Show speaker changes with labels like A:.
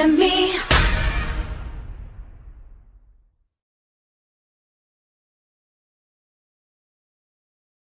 A: and me.